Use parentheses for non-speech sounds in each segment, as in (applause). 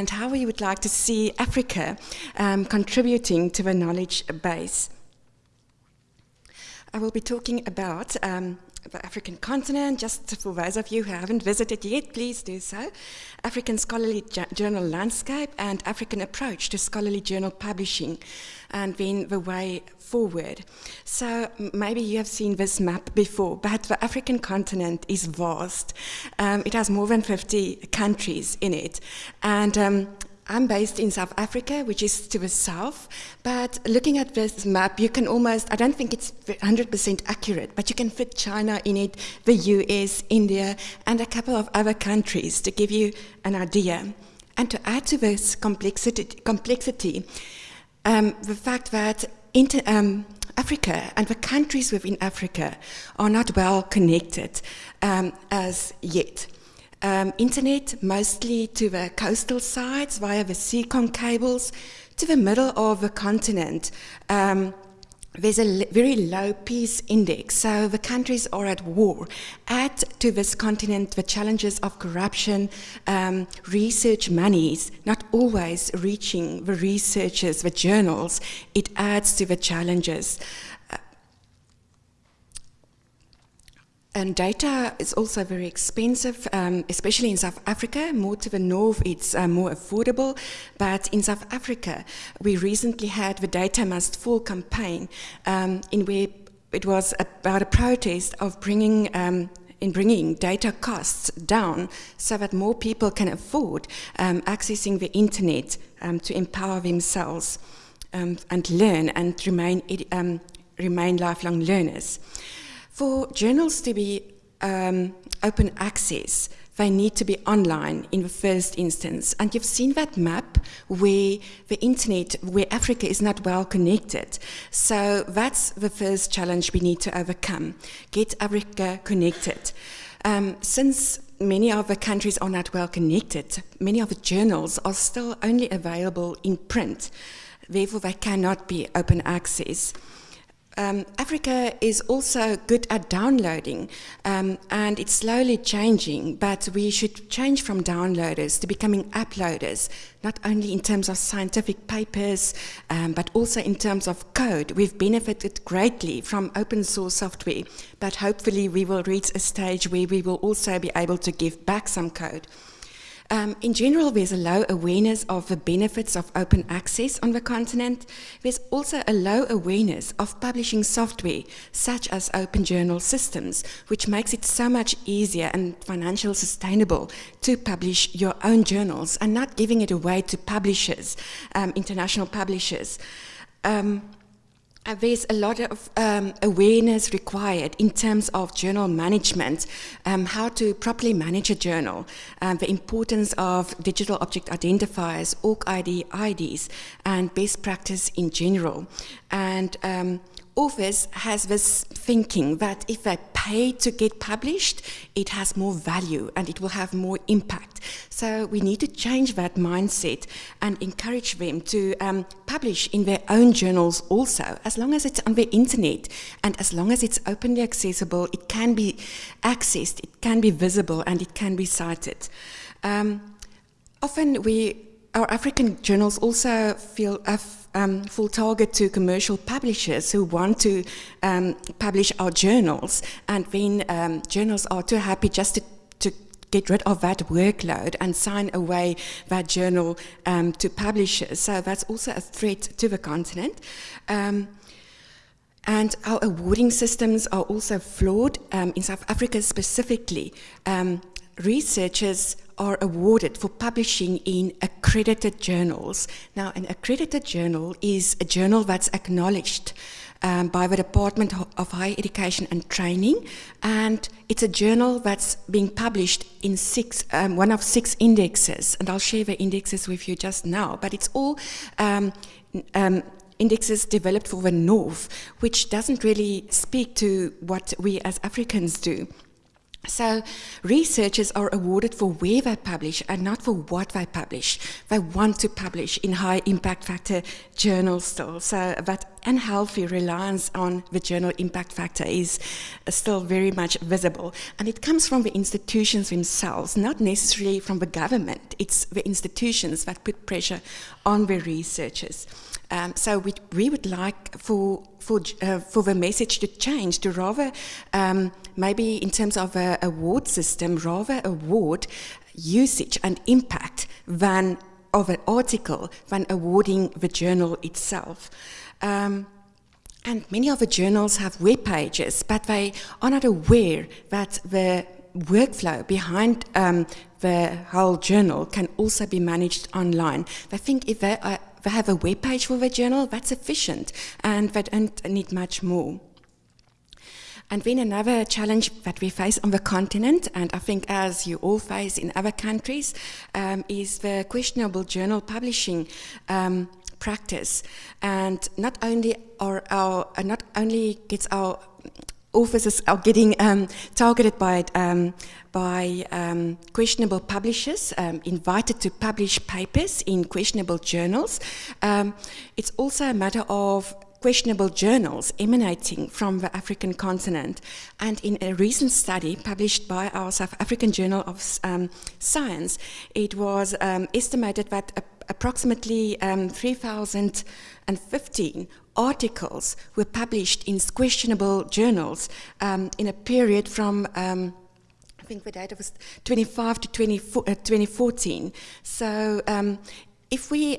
and how we would like to see Africa um, contributing to the knowledge base. I will be talking about um, the African continent, just for those of you who haven't visited yet, please do so. African Scholarly Journal Landscape and African Approach to Scholarly Journal Publishing, and then the way forward. So maybe you have seen this map before, but the African continent is vast. Um, it has more than 50 countries in it, and um, I'm based in South Africa, which is to the south, but looking at this map, you can almost, I don't think it's 100% accurate, but you can fit China in it, the US, India, and a couple of other countries to give you an idea. And to add to this complexity, complexity um, the fact that inter, um, Africa and the countries within Africa are not well connected um, as yet um, internet mostly to the coastal sides via the Seacom cables to the middle of the continent. Um, there's a very low peace index, so the countries are at war. Add to this continent the challenges of corruption, um, research monies not always reaching the researchers, the journals, it adds to the challenges. And data is also very expensive, um, especially in South Africa. More to the north, it's uh, more affordable. But in South Africa, we recently had the Data Must Fall campaign, um, in where it was about a protest of bringing um, in bringing data costs down so that more people can afford um, accessing the internet um, to empower themselves um, and learn and remain, remain lifelong learners. For journals to be um, open access, they need to be online in the first instance. And you've seen that map where the internet, where Africa is not well connected. So that's the first challenge we need to overcome, get Africa connected. Um, since many of the countries are not well connected, many of the journals are still only available in print. Therefore, they cannot be open access. Um, Africa is also good at downloading um, and it's slowly changing, but we should change from downloaders to becoming uploaders, not only in terms of scientific papers, um, but also in terms of code. We've benefited greatly from open source software, but hopefully we will reach a stage where we will also be able to give back some code. Um, in general, there's a low awareness of the benefits of open access on the continent. There's also a low awareness of publishing software, such as open journal systems, which makes it so much easier and financially sustainable to publish your own journals and not giving it away to publishers, um, international publishers. Um, there's a lot of um, awareness required in terms of journal management, um, how to properly manage a journal, um, the importance of digital object identifiers, ORCID IDs, and best practice in general. And Office has this thinking that if they pay to get published, it has more value and it will have more impact. So we need to change that mindset and encourage them to um, publish in their own journals also, as long as it's on the internet and as long as it's openly accessible, it can be accessed, it can be visible and it can be cited. Um, often we our African journals also feel a um, full target to commercial publishers who want to um, publish our journals, and then um, journals are too happy just to, to, get rid of that workload and sign away that journal um, to publishers. So that's also a threat to the continent. Um, and our awarding systems are also flawed. Um, in South Africa specifically, researchers are awarded for publishing in accredited journals. Now, an accredited journal is a journal that's acknowledged um, by the Department of Higher Education and Training, and it's a journal that's being published in six, um, one of six indexes, and I'll share the indexes with you just now, but it's all um, um indexes developed for the North, which doesn't really speak to what we as Africans do. So researchers are awarded for where they publish and not for what they publish. They want to publish in high impact factor journals still. So that unhealthy reliance on the journal impact factor is uh, still very much visible. And it comes from the institutions themselves, not necessarily from the government. It's the institutions that put pressure on the researchers. Um, so we, we would like for for uh, for the message to change to rather um, maybe in terms of a award system rather award usage and impact than of an article than awarding the journal itself. Um, and many of the journals have web pages, but they are not aware that the workflow behind um, the whole journal can also be managed online. They think if they, are, they have a web page for the journal, that's sufficient, and they don't need much more. And then another challenge that we face on the continent, and I think as you all face in other countries, um, is the questionable journal publishing um, practice. And not only are our, uh, not only gets our offices are getting um, targeted by um, by um, questionable publishers, um, invited to publish papers in questionable journals. Um, it's also a matter of questionable journals emanating from the African continent. And in a recent study published by our South African Journal of um, Science, it was um, estimated that approximately um, 3,015 articles were published in questionable journals um, in a period from um, I think the data was 25 to 24, uh, 2014. So um, if we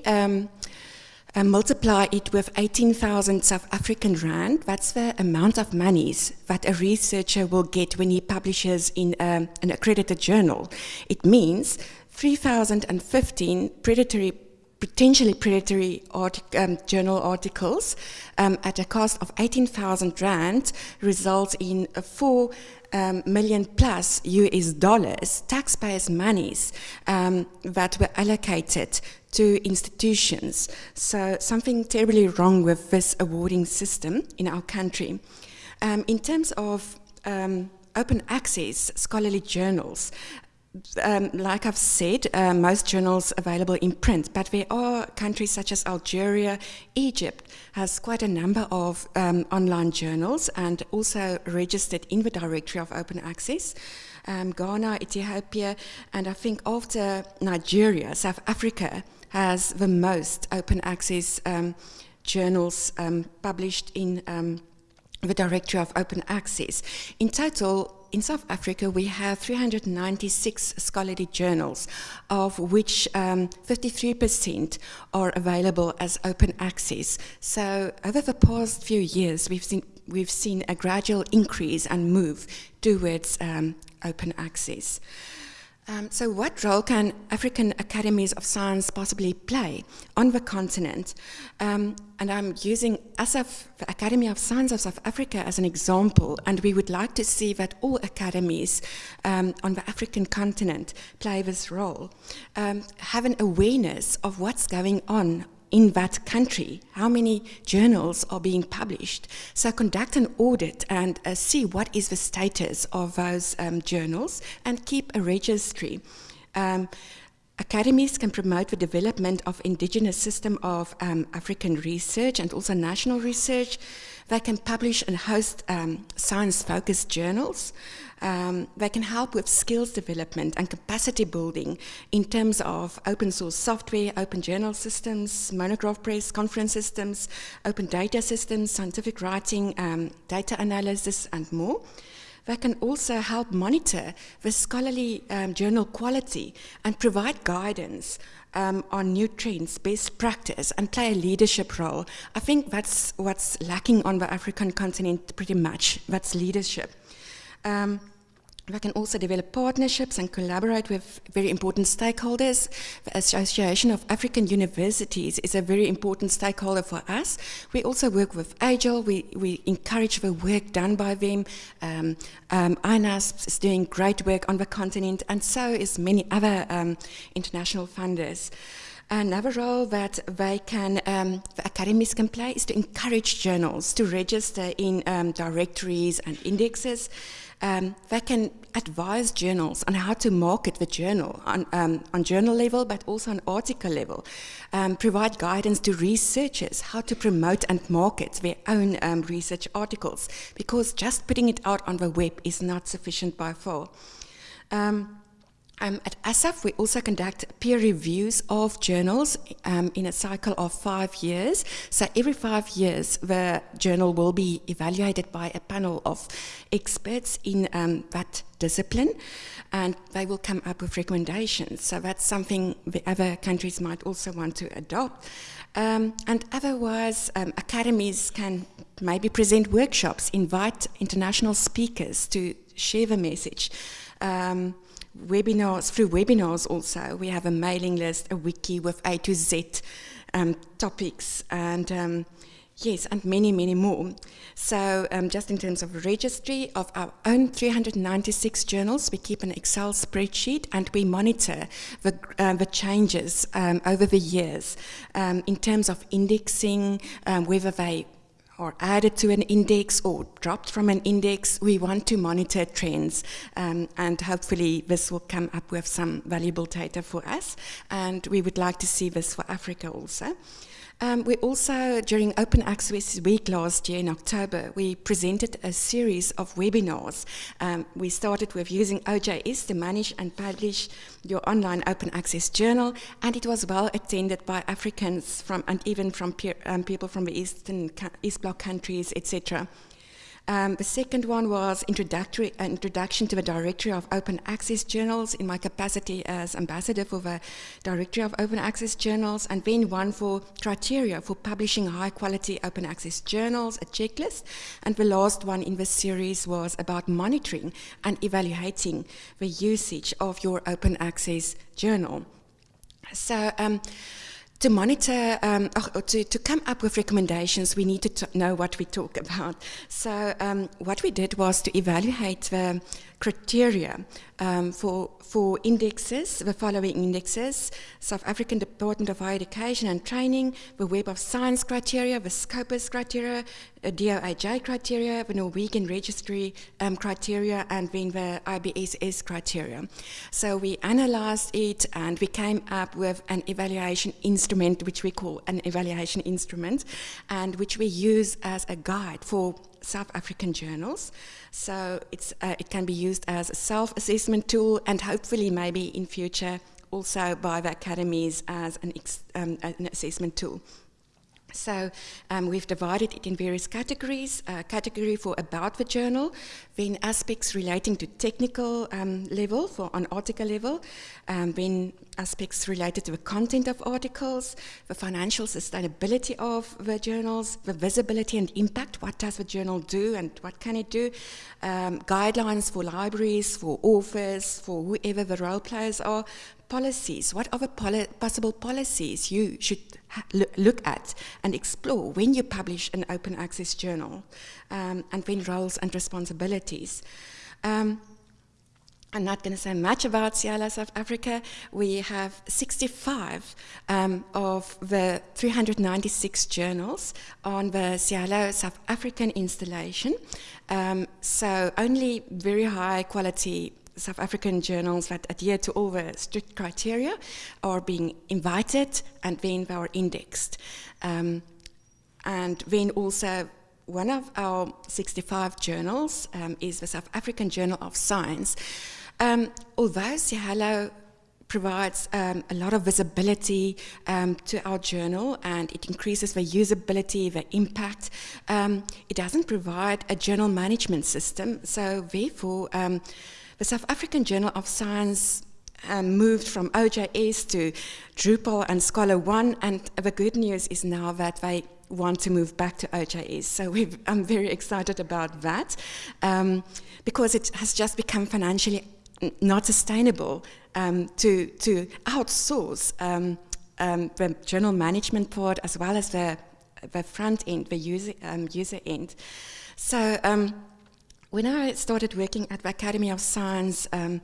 um, uh, multiply it with 18,000 South African rand, that's the amount of monies that a researcher will get when he publishes in um, an accredited journal. It means 3,015 predatory potentially predatory um, journal articles um, at a cost of 18,000 rand results in a 4 um, million plus US dollars, taxpayers' monies um, that were allocated to institutions. So something terribly wrong with this awarding system in our country. Um, in terms of um, open access scholarly journals, um, like I've said, uh, most journals available in print, but there are countries such as Algeria, Egypt has quite a number of um, online journals and also registered in the Directory of Open Access. Um, Ghana, Ethiopia, and I think after Nigeria, South Africa has the most open access um, journals um, published in um, the Directory of Open Access. In total, in South Africa, we have 396 scholarly journals, of which 53% um, are available as open access. So over the past few years, we've seen, we've seen a gradual increase and move towards um, open access. Um, so what role can African academies of science possibly play on the continent? Um, and I'm using ASSAf, the Academy of Science of South Africa, as an example, and we would like to see that all academies um, on the African continent play this role, um, have an awareness of what's going on in that country, how many journals are being published. So conduct an audit and uh, see what is the status of those um, journals and keep a registry. Um, academies can promote the development of indigenous system of um, African research and also national research. They can publish and host um, science-focused journals. Um, they can help with skills development and capacity building in terms of open source software, open journal systems, monograph press, conference systems, open data systems, scientific writing, um, data analysis, and more. They can also help monitor the scholarly um, journal quality and provide guidance um, on new trends, best practice, and play a leadership role. I think that's what's lacking on the African continent pretty much, that's leadership. Um, we can also develop partnerships and collaborate with very important stakeholders. The Association of African Universities is a very important stakeholder for us. We also work with AJOL. We, we encourage the work done by them. Um, um, INASP is doing great work on the continent, and so is many other um, international funders. Another role that they can, um, the academies can play is to encourage journals to register in um, directories and indexes. Um, they can advise journals on how to market the journal on, um, on journal level, but also on article level. Um, provide guidance to researchers how to promote and market their own um, research articles, because just putting it out on the web is not sufficient by far. Um, um, at ASSAf, we also conduct peer reviews of journals um, in a cycle of five years. So every five years, the journal will be evaluated by a panel of experts in um, that discipline, and they will come up with recommendations. So that's something the other countries might also want to adopt. Um, and otherwise, um, academies can maybe present workshops, invite international speakers to share the message. Um, webinars, through webinars also, we have a mailing list, a wiki with A to Z um, topics, and um, yes, and many, many more. So um, just in terms of registry of our own 396 journals, we keep an Excel spreadsheet and we monitor the, uh, the changes um, over the years um, in terms of indexing, um, whether they or added to an index or dropped from an index, we want to monitor trends um, and hopefully this will come up with some valuable data for us and we would like to see this for Africa also. Um, we also, during Open Access Week last year in October, we presented a series of webinars. Um, we started with using OJS to manage and publish your online open access journal, and it was well attended by Africans from and even from peer, um, people from the Eastern East Bloc countries, etc. Um, the second one was introductory, uh, introduction to the Directory of Open Access Journals in my capacity as ambassador for the Directory of Open Access Journals, and then one for criteria for publishing high quality open access journals, a checklist. And the last one in the series was about monitoring and evaluating the usage of your open access journal. So, um, to monitor, um, to, to come up with recommendations, we need to know what we talk about. So um, what we did was to evaluate the criteria um, for, for indexes, the following indexes, South African Department of Higher Education and Training, the Web of Science criteria, the Scopus criteria, the DOAJ criteria, the Norwegian Registry um, criteria, and then the IBSS criteria. So we analyzed it and we came up with an evaluation instrument, which we call an evaluation instrument, and which we use as a guide for South African journals. So uh, it can be used as a self-assessment tool and hopefully maybe in future also by the academies as an, um, an assessment tool. So um, we've divided it in various categories. A category for about the journal, then aspects relating to technical um, level, for on article level, um, then aspects related to the content of articles, the financial sustainability of the journals, the visibility and impact, what does the journal do and what can it do, um, guidelines for libraries, for authors, for whoever the role players are, policies, what the poli possible policies you should look at and explore when you publish an open access journal, um, and when roles and responsibilities. Um, I'm not going to say much about SciELO South Africa. We have 65 um, of the 396 journals on the SciELO South African installation. Um, so only very high quality South African journals that adhere to all the strict criteria are being invited and then they are indexed. Um, and then also one of our 65 journals um, is the South African Journal of Science. Um, although SciELO provides um, a lot of visibility um, to our journal and it increases the usability, the impact. Um, it doesn't provide a journal management system, so therefore um, the South African Journal of Science um, moved from OJS to Drupal and Scholar One, and the good news is now that they want to move back to OJS. So I'm very excited about that um, because it has just become financially not sustainable um, to, to outsource um, um, the journal management part as well as the, the front end, the user, um, user end. So when I started working at the Academy of Science, um,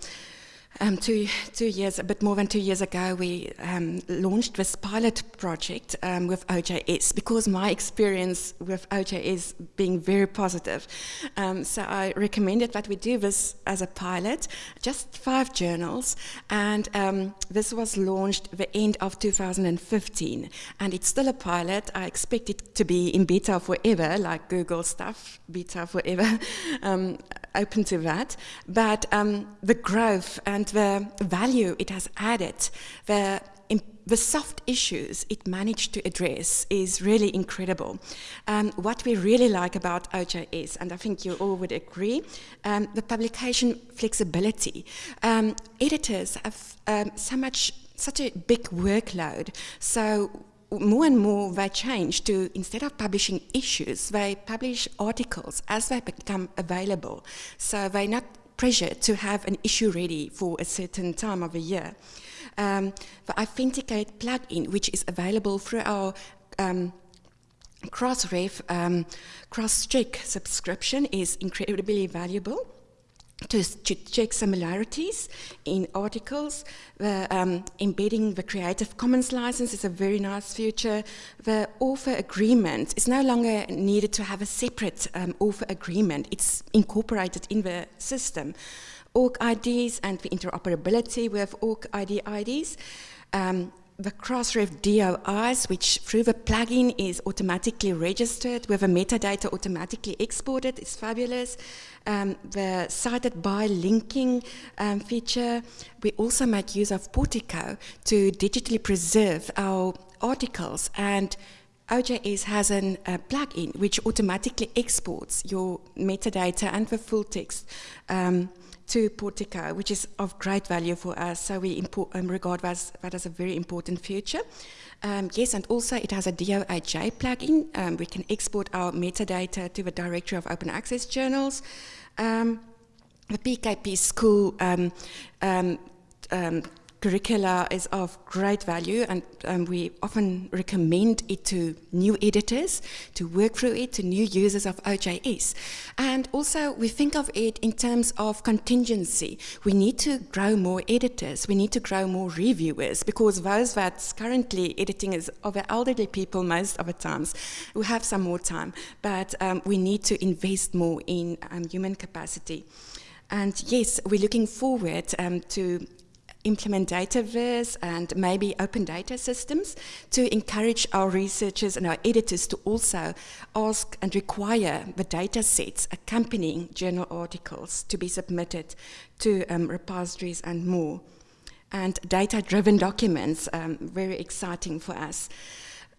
Um, two, two years, a bit more than two years ago, we um, launched this pilot project um, with OJS because my experience with OJS being very positive. Um, so I recommended that we do this as a pilot, just five journals, and um, this was launched the end of 2015. And it's still a pilot. I expect it to be in beta forever, like Google stuff, beta forever, (laughs) um, open to that. But the growth and the value it has added, the the soft issues it managed to address is really incredible. Um, what we really like about OJS, and I think you all would agree, um, the publication flexibility. Um, editors have um, so much, such a big workload, so more and more they change to instead of publishing issues, they publish articles as they become available. So they're not pressured to have an issue ready for a certain time of the year. Um, the iThenticate plugin, which is available through our um, Crossref um, subscription is incredibly valuable to, to, check similarities in articles. The, um, embedding the Creative Commons license is a very nice feature. The author agreement is no longer needed to have a separate um, author agreement. It's incorporated in the system. ORCIDs and the interoperability with ORCID IDs. Um, the Crossref DOIs, which through the plugin is automatically registered with the metadata automatically exported, is fabulous. Um, the cited by linking um, feature, we also make use of Portico to digitally preserve our articles and OJS has a plugin which automatically exports your metadata and the full text um, to Portico, which is of great value for us. So we um, regard that as a very important feature. Um, yes, and also it has a DOAJ plugin. Um, we can export our metadata to the directory of open access journals. Um, the PKP school um, um, curricula is of great value and um, we often recommend it to new editors to work through it to new users of OJS and also we think of it in terms of contingency. We need to grow more editors. We need to grow more reviewers because those that's currently editing is of elderly people most of the times We have some more time. But um, we need to invest more in um, human capacity. And yes, we're looking forward um, to implement Dataverse and maybe open data systems to encourage our researchers and our editors to also ask and require the data sets accompanying journal articles to be submitted to um, repositories and more. And data-driven documents, um, very exciting for us.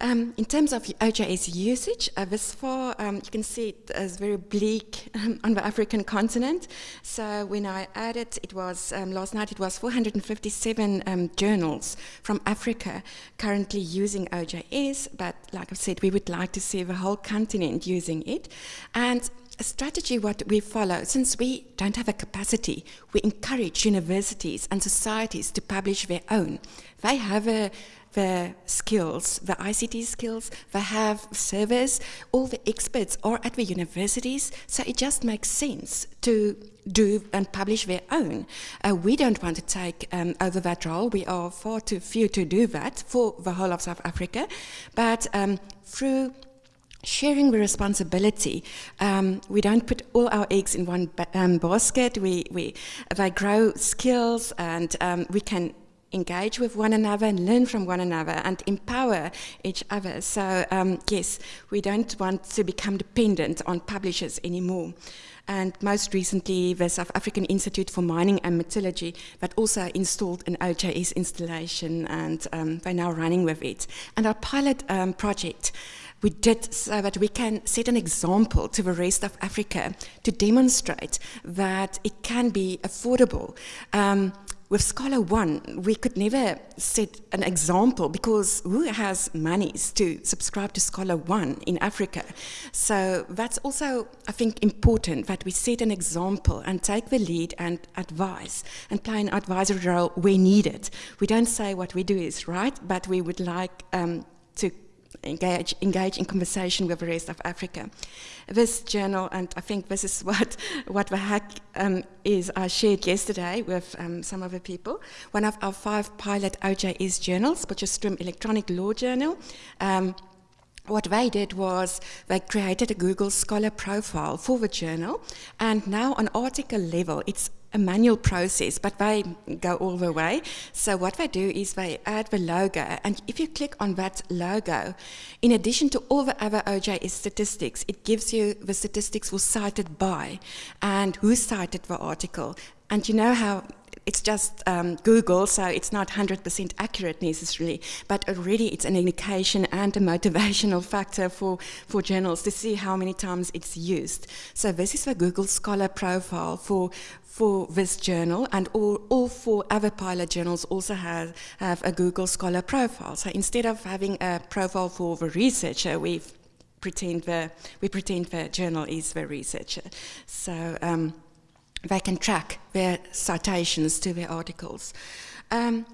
Um, in terms of OJS usage, uh, this far um, you can see it as very bleak um, on the African continent. So when I added, it was um, last night it was 457 um, journals from Africa currently using OJS. But like I said, we would like to see the whole continent using it. And a strategy what we follow, since we don't have a capacity, we encourage universities and societies to publish their own. They have a the skills, the ICT skills, they have servers, all the experts are at the universities, so it just makes sense to do and publish their own. Uh, we don't want to take um, over that role. We are far too few to do that for the whole of South Africa, but um, through sharing the responsibility. Um, we don't put all our eggs in one ba um, basket. We, we, they grow skills and um, we can engage with one another and learn from one another and empower each other. So um, yes, we don't want to become dependent on publishers anymore. And most recently, the South African Institute for Mining and Metallurgy that also installed an OJS installation and um, they're now running with it. And our pilot um, project we did so that we can set an example to the rest of Africa to demonstrate that it can be affordable. Um, with Scholar One, we could never set an example because who has monies to subscribe to Scholar One in Africa? So that's also, I think, important that we set an example and take the lead and advise and play an advisory role where needed. We don't say what we do is right, but we would like um, to engage, engage in conversation with the rest of Africa. This journal, and I think this is (laughs) what, what the hack um, is, I shared yesterday with um, some of the people. One of our five pilot OJS journals, Potchefstroom Electronic Law Journal, um, what they did was they created a Google Scholar profile for the journal, and now on article level, it's a manual process, but they go all the way. So what they do is they add the logo, and if you click on that logo, in addition to all the other OJS statistics, it gives you the statistics were cited by and who cited the article. And you know how it's just um, Google, so it's not 100% accurate necessarily, but already it's an indication and a motivational (laughs) factor for, for journals to see how many times it's used. So this is the Google Scholar profile for, for this journal, and all, all four other pilot journals also have, have a Google Scholar profile. So instead of having a profile for the researcher, we pretend the, we pretend the journal is the researcher. So um, they can track their citations to their articles. Um,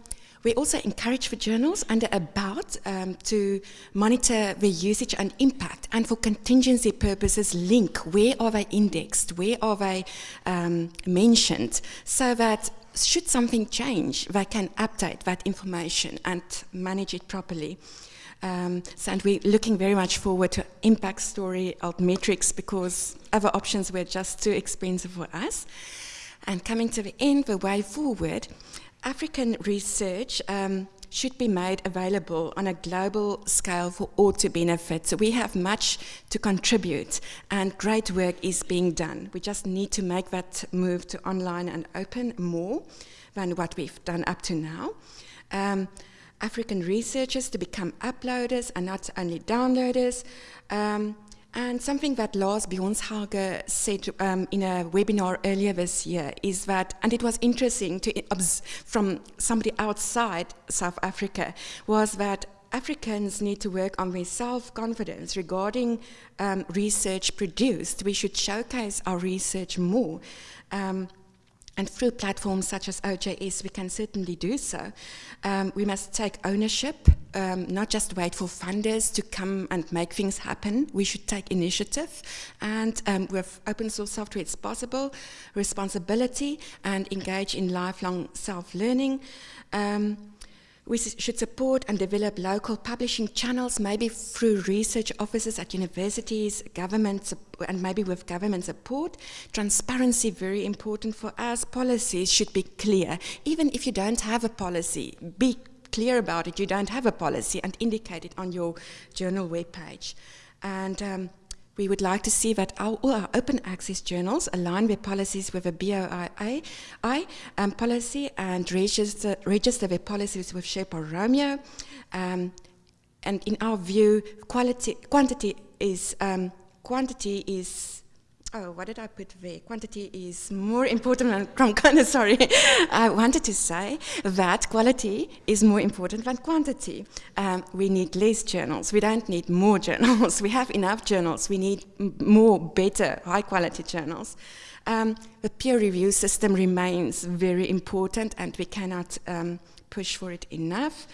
we also encourage the journals under about um, to monitor the usage and impact and for contingency purposes link where are they indexed, where are they um, mentioned so that should something change, they can update that information and manage it properly. Um, so, and we're looking very much forward to impact story altmetrics because other options were just too expensive for us. And coming to the end, the way forward, African research um, should be made available on a global scale for all to benefit. So we have much to contribute and great work is being done. We just need to make that move to online and open more than what we've done up to now. Um, African researchers to become uploaders and not only downloaders. Um, and something that Lars Bjørnshauge said um, in a webinar earlier this year is that, and it was interesting to from somebody outside South Africa, was that Africans need to work on their self-confidence regarding um, research produced. We should showcase our research more. Um, and through platforms such as OJS, we can certainly do so. Um, we must take ownership, um, not just wait for funders to come and make things happen. We should take initiative. And um, with open source software, it's possible, responsibility, and engage in lifelong self-learning. Um, we should support and develop local publishing channels, maybe through research offices at universities, governments, and maybe with government support. Transparency, very important for us. Policies should be clear. Even if you don't have a policy, be clear about it. You don't have a policy and indicate it on your journal webpage. And um, we would like to see that our, all our open access journals align their policies with the BOI um, policy and register, register their policies with Sherpa Romeo. Um, and in our view, quality, quantity is, um, quantity is oh, what did I put there? Quantity is more important than quantity. (laughs) Sorry, I wanted to say that quality is more important than quantity. Um, we need less journals. We don't need more (laughs) journals. We have enough journals. We need more, better, high-quality journals. Um, the peer review system remains very important, and we cannot um, push for it enough.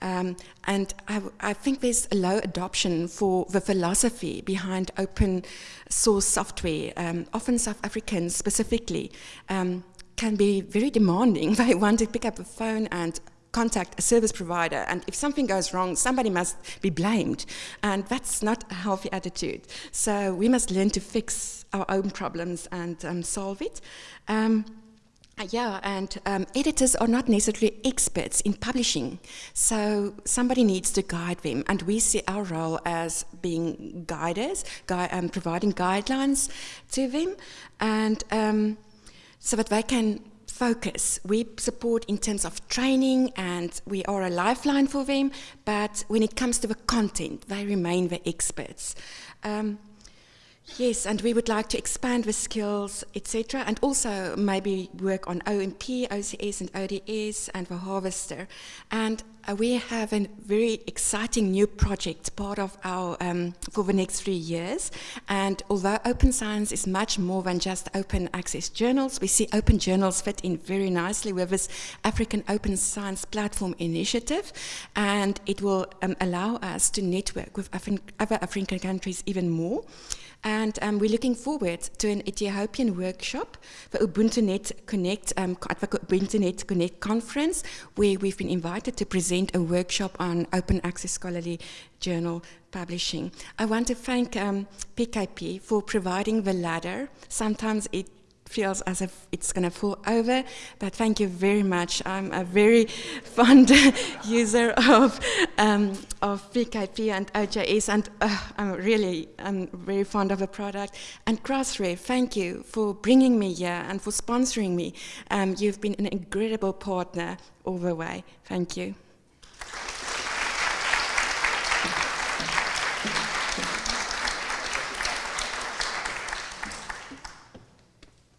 Um, and I, I, think there's a low adoption for the philosophy behind open source software. Um, often South Africans specifically um, can be very demanding. (laughs) They want to pick up a phone and contact a service provider and if something goes wrong somebody must be blamed and that's not a healthy attitude so we must learn to fix our own problems and um, solve it um, yeah, and um, editors are not necessarily experts in publishing, so somebody needs to guide them, and we see our role as being guiders, gui um, providing guidelines to them, and um, so that they can focus. We support in terms of training, and we are a lifeline for them, but when it comes to the content, they remain the experts. Um, Yes, and we would like to expand the skills, etc., and also maybe work on OMP, OCS, and ODS, and the Harvester. And Uh, we have a very exciting new project, part of our, um, for the next three years. And although Open Science is much more than just open access journals, we see open journals fit in very nicely with this African Open Science Platform initiative. And it will um, allow us to network with Afri other African countries even more. And um, we're looking forward to an Ethiopian workshop, the UbuntuNet Connect, um, UbuntuNet Connect conference, where we've been invited to present a workshop on open access scholarly journal publishing. I want to thank um, PKP for providing the ladder. Sometimes it feels as if it's going to fall over, but thank you very much. I'm a very (laughs) fond (laughs) user of um, of PKP and OJS, and uh, I'm really I'm very fond of the product. And Crossref, thank you for bringing me here and for sponsoring me. Um, you've been an incredible partner all the way. Thank you.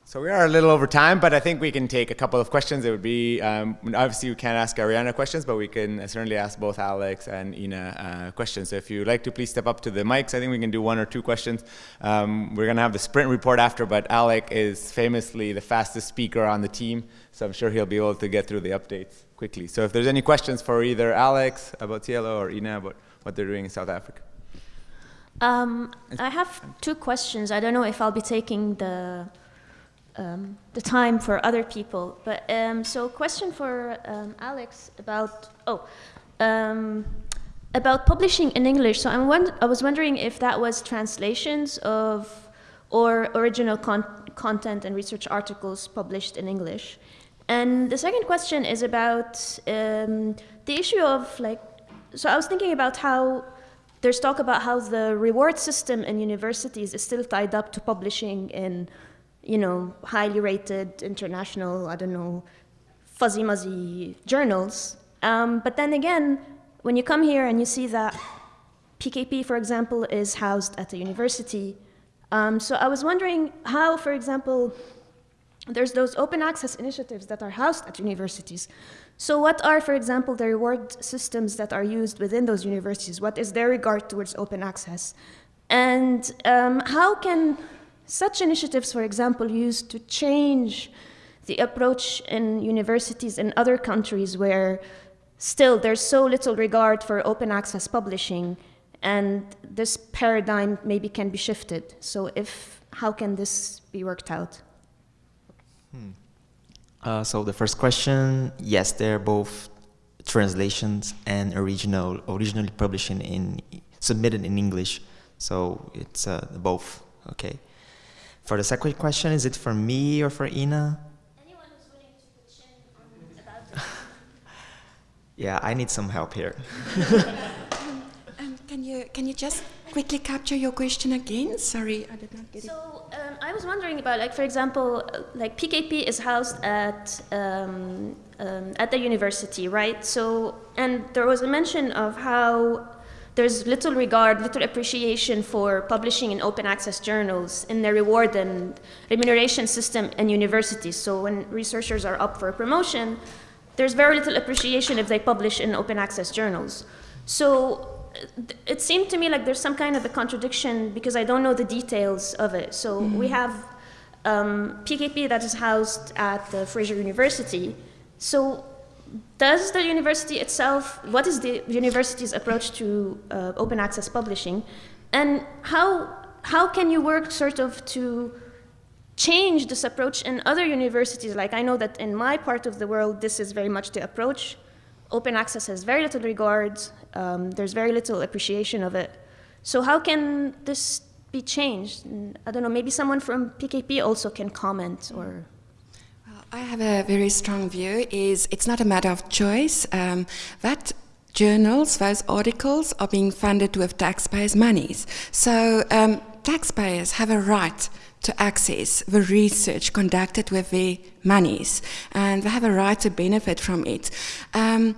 So we are a little over time, but I think we can take a couple of questions. It would be, um, obviously we can't ask Ariana questions, but we can certainly ask both Alex and Ina uh, questions. So if you'd like to, please step up to the mics. I think we can do one or two questions. Um, we're gonna have the sprint report after, but Alec is famously the fastest speaker on the team, so I'm sure he'll be able to get through the updates quickly. So if there's any questions for either Alex about TLO or Ina about what they're doing in South Africa. Um, I have two questions. I don't know if I'll be taking the um, the time for other people. But um, so, question for um, Alex about oh um, about publishing in English. So I'm I was wondering if that was translations of or original con content and research articles published in English. And the second question is about um, the issue of like. So I was thinking about how there's talk about how the reward system in universities is still tied up to publishing in you know, highly rated international, I don't know, fuzzy muzzy journals. Um, but then again, when you come here and you see that PKP, for example, is housed at a university, um, so I was wondering how, for example, there's those open access initiatives that are housed at universities. So what are, for example, the reward systems that are used within those universities? What is their regard towards open access? And um, how can such initiatives, for example, used to change the approach in universities in other countries where still there's so little regard for open access publishing and this paradigm maybe can be shifted. So if, how can this be worked out? Hmm. Uh, so the first question, yes, they're both translations and original, originally published in, submitted in English. So it's uh, both, okay. For the second question, is it for me or for Ina? Anyone who's willing to pitch in about (laughs) Yeah, I need some help here. um, (laughs) um, can you can you just quickly capture your question again? Sorry, I did not get so, it. So um, I was wondering about, like, for example, like PKP is housed at um, um, at the university, right? So, and there was a mention of how there's little regard, little appreciation for publishing in open access journals in the reward and remuneration system in universities. So when researchers are up for a promotion, there's very little appreciation if they publish in open access journals. So it seemed to me like there's some kind of a contradiction because I don't know the details of it. So mm -hmm. we have um, PKP that is housed at the Fraser University. So does the university itself, what is the university's approach to uh, open access publishing? And how, how can you work sort of to change this approach in other universities? Like I know that in my part of the world, this is very much the approach. Open access has very little regard. Um, there's very little appreciation of it. So how can this be changed? I don't know, maybe someone from PKP also can comment or... I have a very strong view is it's not a matter of choice. Um, that journals, those articles are being funded with taxpayers' monies. So um, taxpayers have a right to access the research conducted with their monies and they have a right to benefit from it. Um,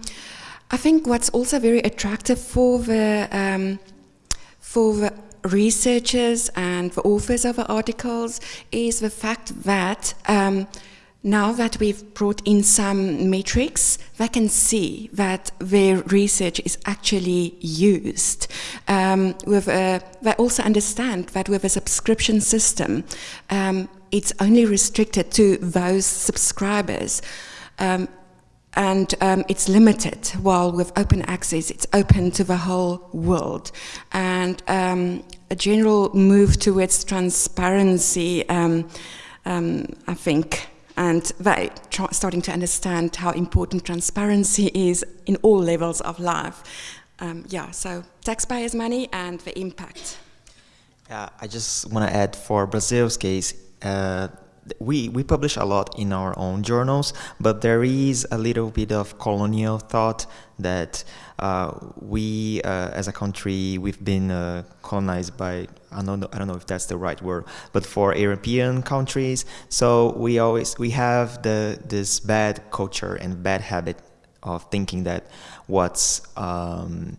I think what's also very attractive for the, um, for the researchers and the authors of the articles is the fact that um, now that we've brought in some metrics, we can see that their research is actually used. Um, with a, they also understand that with a subscription system, um, it's only restricted to those subscribers. Um, and um, it's limited, while with open access, it's open to the whole world. And um, a general move towards transparency, um, I think, and they starting to understand how important transparency is in all levels of life. Um, yeah, so taxpayers' money and the impact. Yeah, I just want to add for Brazil's case, uh, we, we publish a lot in our own journals, but there is a little bit of colonial thought that uh, we, uh, as a country, we've been uh, colonized by, I don't, know, I don't know if that's the right word, but for European countries. So we always, we have the, this bad culture and bad habit of thinking that what's, um,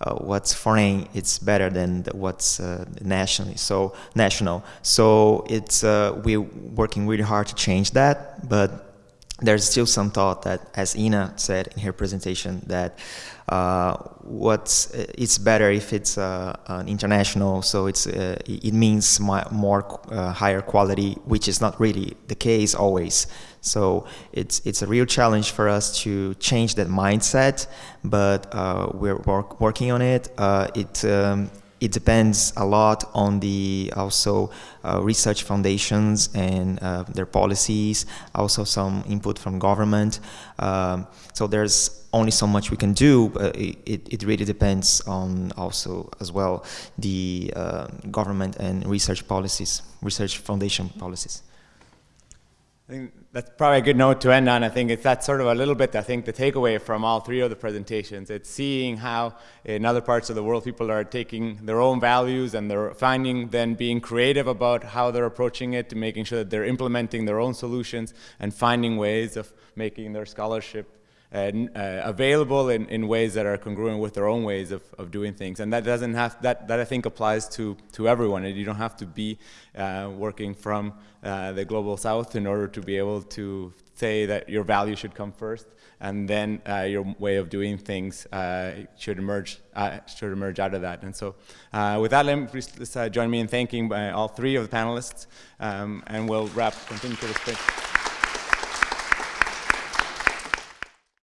uh, what's foreign it's better than what's uh, nationally so national. So it's uh, we're working really hard to change that but there's still some thought that as Ina said in her presentation that uh, what's it's better if it's uh, an international so it's uh, it means more higher quality which is not really the case always so it's, it's a real challenge for us to change that mindset, but uh, we're work, working on it. Uh, it, um, it depends a lot on the also uh, research foundations and uh, their policies, also some input from government. Um, so there's only so much we can do, but it, it really depends on also as well the uh, government and research policies, research foundation policies. I think that's probably a good note to end on. I think it's that sort of a little bit, I think, the takeaway from all three of the presentations. It's seeing how in other parts of the world people are taking their own values and they're finding, then being creative about how they're approaching it, to making sure that they're implementing their own solutions and finding ways of making their scholarship uh, available in, in ways that are congruent with their own ways of, of doing things. And that doesn't have, that, that I think applies to, to everyone. You don't have to be uh, working from uh, the global south in order to be able to say that your value should come first and then uh, your way of doing things uh, should emerge should emerge out of that. And so, with that, let me please join me in thanking all three of the panelists, um, and we'll wrap continue to the sprint.